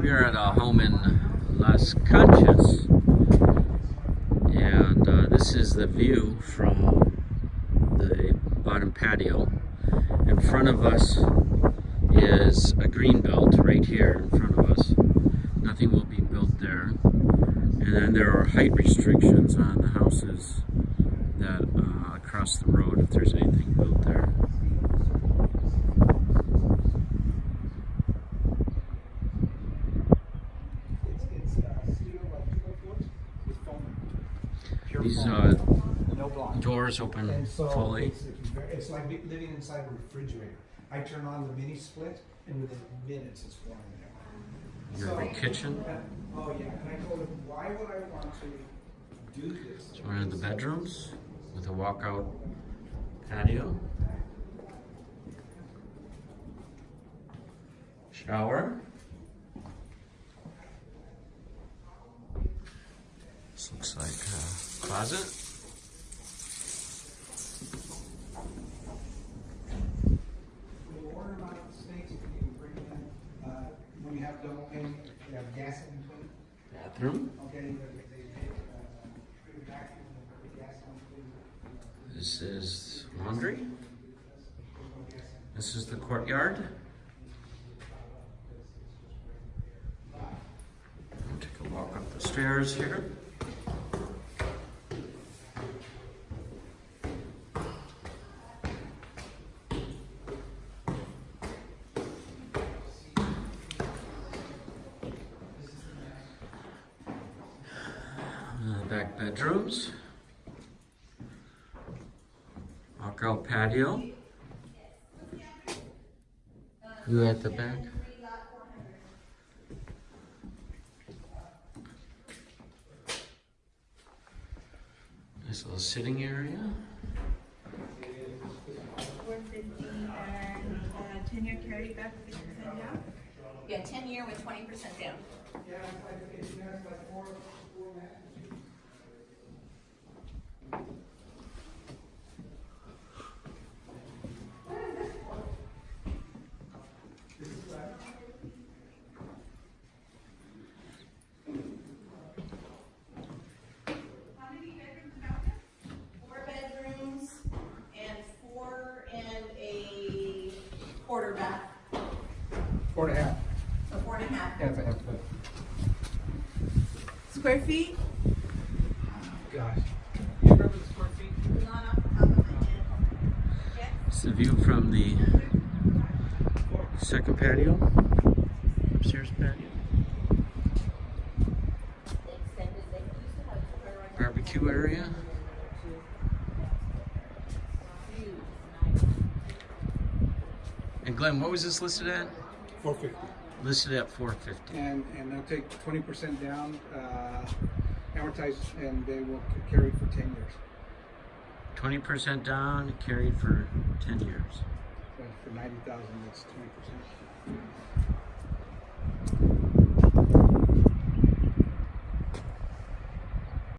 We are at a home in Las Conchas, and uh, this is the view from the bottom patio. In front of us is a green belt right here in front of us. Nothing will be built there. And then there are height restrictions on the houses that uh, across the road if there's anything built there. It's, it's, uh, steel, like two by fours with foam. Pure These uh, No doors open so fully. it's, it's like living inside a refrigerator. I turn on the mini split and within minutes it's warm in there. You have a So- kitchen. Oh, yeah, and I told him, why would I want to do this? It's one of the bedrooms with a walkout patio. Shower. This looks like a closet. We'll order them out of the States, and you can bring them, uh, when you have double pane, you have gas in between. Bathroom. Uh, put it back in the put the gas in between. This is laundry. This is the courtyard. I'll Take a walk up the stairs here. Uh, back bedrooms. Walkout patio. You at the back? Nice little sitting area. And? Yeah, ten year with twenty percent down. Yeah, it's like, it's, you know, it's like four, four mattresses. How many bedrooms about this? Four bedrooms and four and a quarter bath, Four and a half. so four and a half. Yeah, it's a half foot. Square feet? Gosh. You remember the square feet? Not off the top of my head. It's the view from the second patio, upstairs patio. They extended, they used to have square on Barbecue area. And Glenn, what was this listed at? Four fifty. Listed at 450. And, and they'll take twenty percent down, uh, amortize, and they will c- carry for ten years. 20% down, carried for 10 years. So for ninety thousand, that's twenty percent.